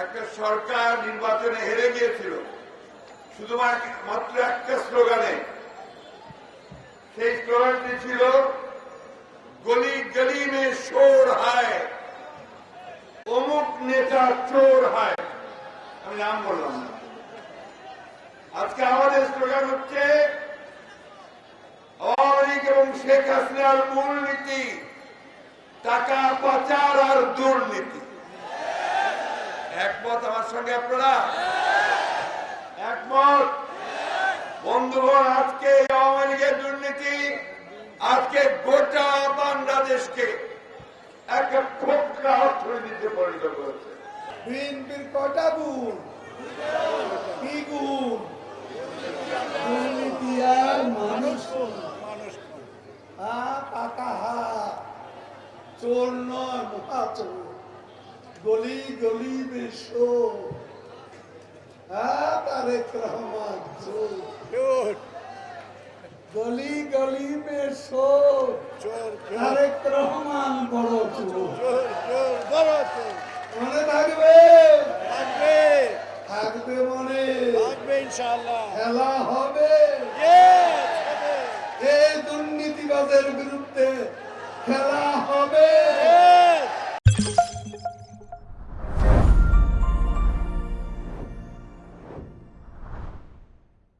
একটা সরকার নির্বাচনে হেরে গিয়েছিল। শুধুমাত্র একটা স্লোগানে। সেই স্লোগানটি ছিল, গলি গলি মে শোর হায়, অমুক নেতা চোর হায়। আমি নাম বললাম না। আজকে আমাদের স্লোগান হচ্ছে, আওয়ামী লীগ এবং শেখ হাসিনার মূলনীতি, টাকা পাচার আর দুর্নীতি। একমত আমার সঙ্গে আপনারা? একমত? বন্ধুগণ, আজকে আওয়ামী লীগের দুর্নীতি আজকে গোটা বাংলাদেশকে একটা পরিণত করেছে। বিএনপির কটা গুণ? কি গুণ? আর মানুষ হা হা চোর নয় মহাচোর গলি গলি বেশো। হ্যাঁ তারেক রহমান গলি গলি বেশো। তারেক রহমান বড় মনে থাকবে? থাকবে। মনে। খেলা হবে। এই দুর্নীতিবাদের বিরুদ্ধে খেলা